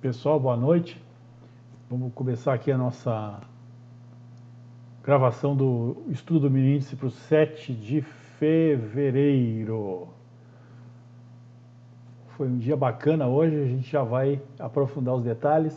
Pessoal, boa noite. Vamos começar aqui a nossa gravação do estudo do mini índice para o 7 de fevereiro. Foi um dia bacana hoje, a gente já vai aprofundar os detalhes.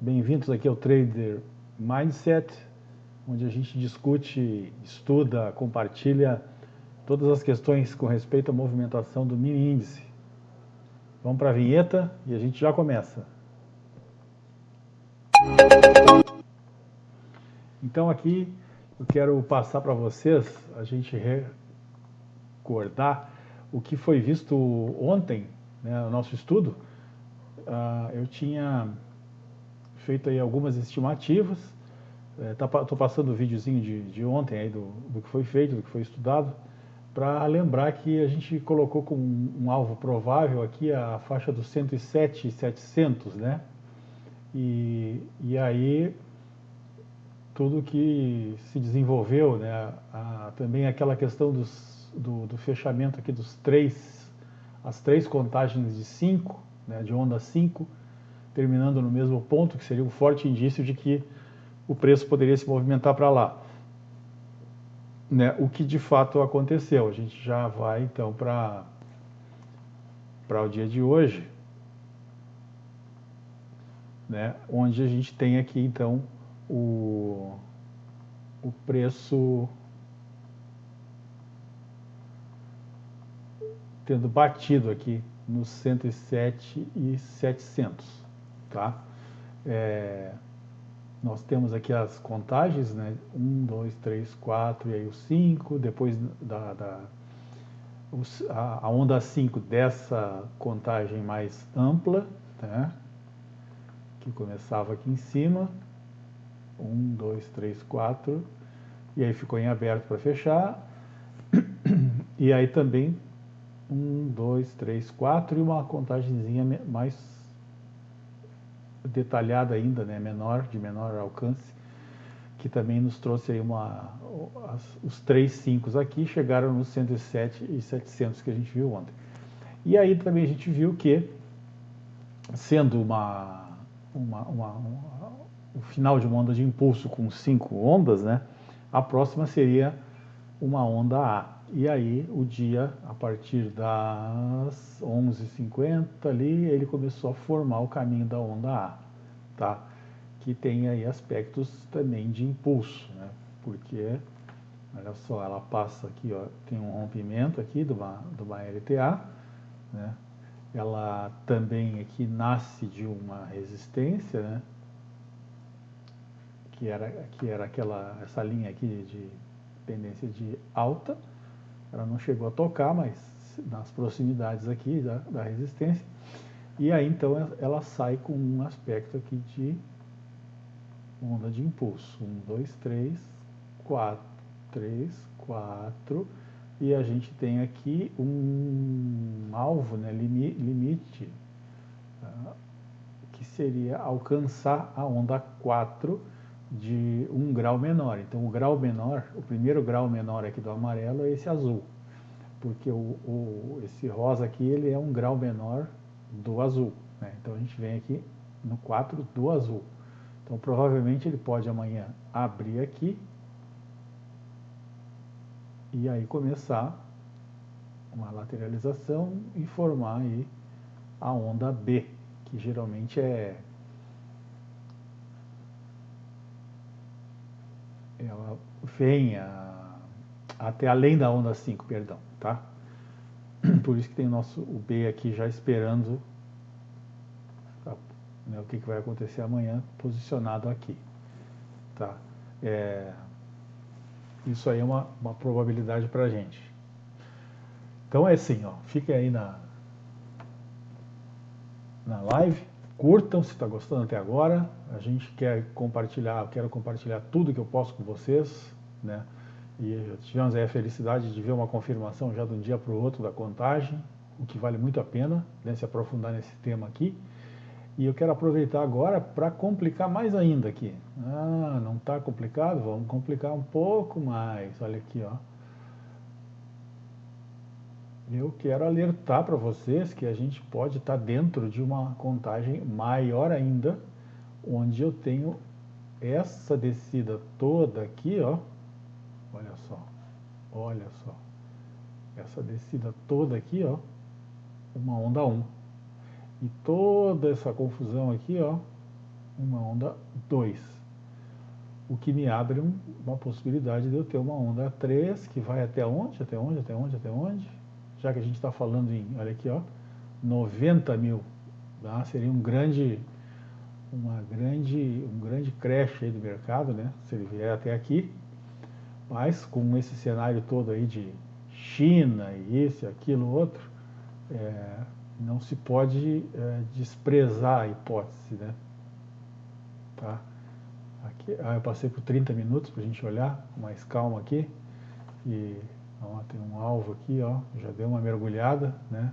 Bem-vindos aqui ao Trader Mindset, onde a gente discute, estuda, compartilha todas as questões com respeito à movimentação do mini índice. Vamos para a vinheta e a gente já começa. Então aqui eu quero passar para vocês, a gente recordar o que foi visto ontem, né, no nosso estudo. Uh, eu tinha feito aí algumas estimativas, estou é, tá, passando o videozinho de, de ontem aí do, do que foi feito, do que foi estudado, para lembrar que a gente colocou como um alvo provável aqui a faixa dos 107,700, né? E, e aí tudo que se desenvolveu, né? A, também aquela questão dos, do, do, fechamento aqui dos três, as três contagens de 5, né? de onda 5, terminando no mesmo ponto, que seria um forte indício de que o preço poderia se movimentar para lá né, o que de fato aconteceu. A gente já vai então para para o dia de hoje, né, onde a gente tem aqui então o, o preço tendo batido aqui nos 107,700, tá? É, nós temos aqui as contagens, né? 1, 2, 3, 4 e aí o 5, depois da, da a, onda 5 dessa contagem mais ampla, né? que começava aqui em cima, 1, 2, 3, 4, e aí ficou em aberto para fechar, e aí também 1, 2, 3, 4 e uma contagemzinha mais detalhada ainda, né, menor, de menor alcance, que também nos trouxe aí uma, os três 5 aqui chegaram nos 107 e 700 que a gente viu ontem. E aí também a gente viu que, sendo uma, uma, uma, uma o final de uma onda de impulso com cinco ondas, né, a próxima seria uma onda A. E aí o dia, a partir das 11h50 ali, ele começou a formar o caminho da onda A, tá? Que tem aí aspectos também de impulso, né? Porque, olha só, ela passa aqui, ó, tem um rompimento aqui de uma, de uma LTA, né? Ela também aqui nasce de uma resistência, né? Que era, que era aquela, essa linha aqui de tendência de alta, ela não chegou a tocar, mas nas proximidades aqui da, da resistência. E aí então ela sai com um aspecto aqui de onda de impulso. 1, 2, 3, 4, 3, 4. E a gente tem aqui um alvo, né, limite, uh, que seria alcançar a onda 4 de um grau menor. Então o grau menor, o primeiro grau menor aqui do amarelo é esse azul, porque o, o, esse rosa aqui ele é um grau menor do azul. Né? Então a gente vem aqui no 4 do azul. Então provavelmente ele pode amanhã abrir aqui e aí começar uma lateralização e formar aí a onda B, que geralmente é ela vem a, até além da onda 5, perdão, tá? Por isso que tem o nosso o B aqui já esperando tá, né, o que, que vai acontecer amanhã, posicionado aqui, tá? É, isso aí é uma, uma probabilidade para gente. Então é assim, ó, fiquem aí na, na live, Curtam se está gostando até agora. A gente quer compartilhar, eu quero compartilhar tudo que eu posso com vocês, né? E tivemos aí a felicidade de ver uma confirmação já de um dia para o outro da contagem, o que vale muito a pena né, se aprofundar nesse tema aqui. E eu quero aproveitar agora para complicar mais ainda aqui. Ah, não está complicado? Vamos complicar um pouco mais. Olha aqui, ó. Eu quero alertar para vocês que a gente pode estar tá dentro de uma contagem maior ainda, onde eu tenho essa descida toda aqui, ó, olha só, olha só, essa descida toda aqui, ó, uma onda 1. E toda essa confusão aqui, ó, uma onda 2. O que me abre uma possibilidade de eu ter uma onda 3, que vai até onde? Até onde? Até onde? Até onde? Já que a gente está falando em, olha aqui, ó, 90 mil. Tá? Seria um grande, uma grande, um grande crash aí do mercado, né? Se ele vier até aqui. Mas com esse cenário todo aí de China e esse, aquilo, outro, é, não se pode é, desprezar a hipótese, né? Tá? Aqui, ah, eu passei por 30 minutos para a gente olhar com mais calma aqui. E ó, tem um alvo aqui, ó, já deu uma mergulhada, né?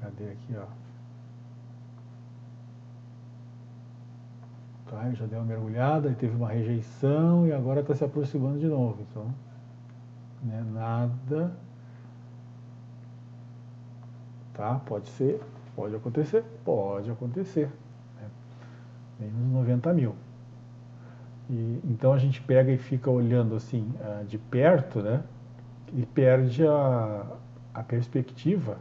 Cadê aqui, ó? Tá, já deu uma mergulhada e teve uma rejeição e agora está se aproximando de novo. Então, né, nada. Tá? Pode ser, pode acontecer, pode acontecer. Né? Menos 90 mil. E, então a gente pega e fica olhando assim ah, de perto, né? E perde a, a perspectiva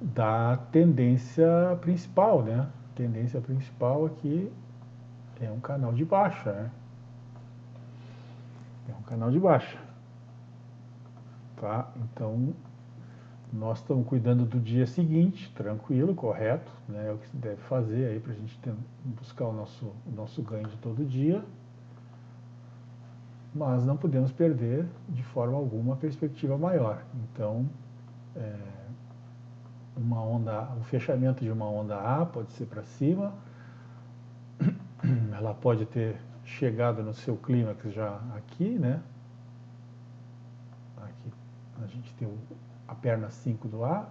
da tendência principal, né? A tendência principal aqui é um canal de baixa, né? É um canal de baixa. Tá? Então, nós estamos cuidando do dia seguinte, tranquilo, correto, né? É o que se deve fazer aí para a gente ter, buscar o nosso, o nosso ganho de todo dia. Mas não podemos perder de forma alguma a perspectiva maior. Então, é, uma onda, o fechamento de uma onda A pode ser para cima, ela pode ter chegado no seu clímax já aqui, né? Aqui a gente tem a perna 5 do A,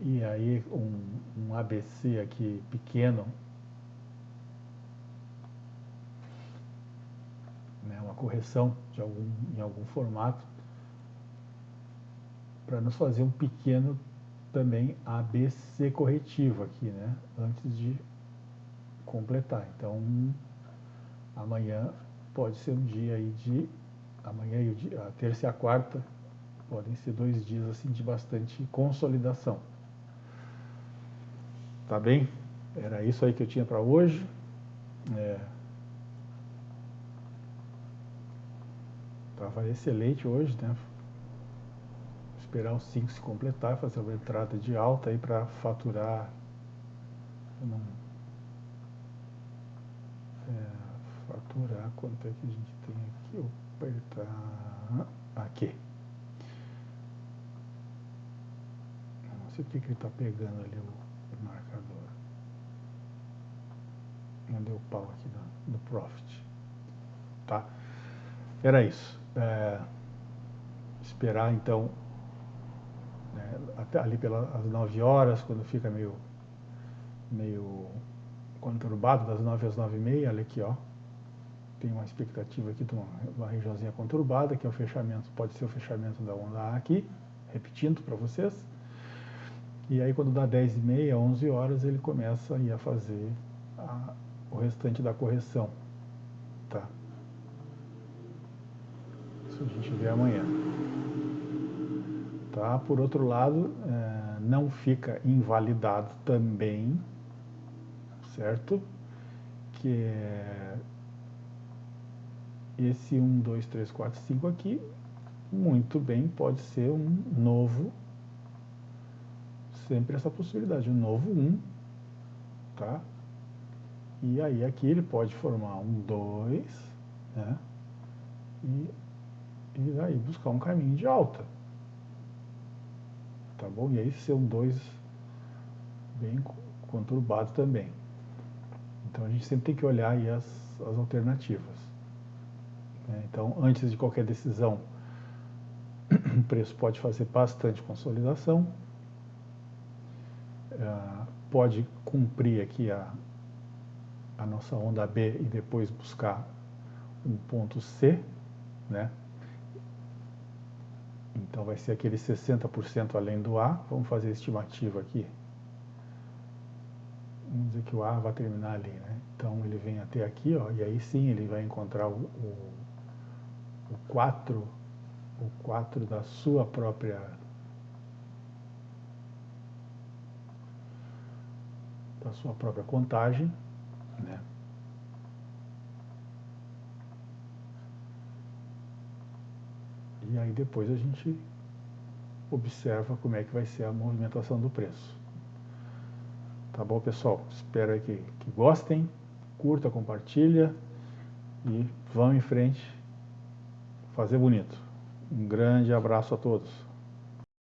e aí um, um ABC aqui pequeno, né? Correção de algum, em algum formato, para nos fazer um pequeno também ABC corretivo aqui, né? Antes de completar. Então, amanhã pode ser um dia aí de... Amanhã e dia, a terça e a quarta podem ser dois dias assim de bastante consolidação. Tá bem? Era isso aí que eu tinha para hoje. É... Tava excelente hoje, né? Esperar os 5 se completar, fazer uma entrada de alta aí para faturar. Não é, faturar, quanto é que a gente tem aqui? Eu apertar aqui. Não sei o que ele está pegando ali o, o marcador. Não deu pau aqui no, no Profit. Tá? Era isso. É, esperar então né, até ali pelas 9 horas, quando fica meio, meio conturbado das 9 às 9 e meia, olha aqui, ó. Tem uma expectativa aqui de uma, uma regiãozinha conturbada, que é o fechamento, pode ser o fechamento da onda A aqui, repetindo para vocês. E aí quando dá 10 e meia, 11 horas, ele começa a fazer a, o restante da correção. Tá? Isso a gente vê amanhã. Tá? Por outro lado, é, não fica invalidado também certo? Que é esse 1, 2, 3, 4, 5 aqui, muito bem, pode ser um novo, sempre essa possibilidade, um novo 1, tá? E aí aqui ele pode formar um 2, né? E, e aí buscar um caminho de alta. Tá bom? E aí um 2 bem conturbado também. Então a gente sempre tem que olhar aí as, as alternativas. Né? Então, antes de qualquer decisão, o preço pode fazer bastante consolidação, uh, pode cumprir aqui a, a nossa onda B e depois buscar um ponto C, né? Então vai ser aquele 60% além do A. Vamos fazer a estimativa aqui. Vamos dizer que o A vai terminar ali, né? Então ele vem até aqui, ó, e aí sim ele vai encontrar o, o, o 4, o 4 da sua própria da sua própria contagem, né? E aí depois a gente observa como é que vai ser a movimentação do preço. Tá bom, pessoal? Espero que, que gostem, curta, compartilha e vão em frente fazer bonito. Um grande abraço a todos.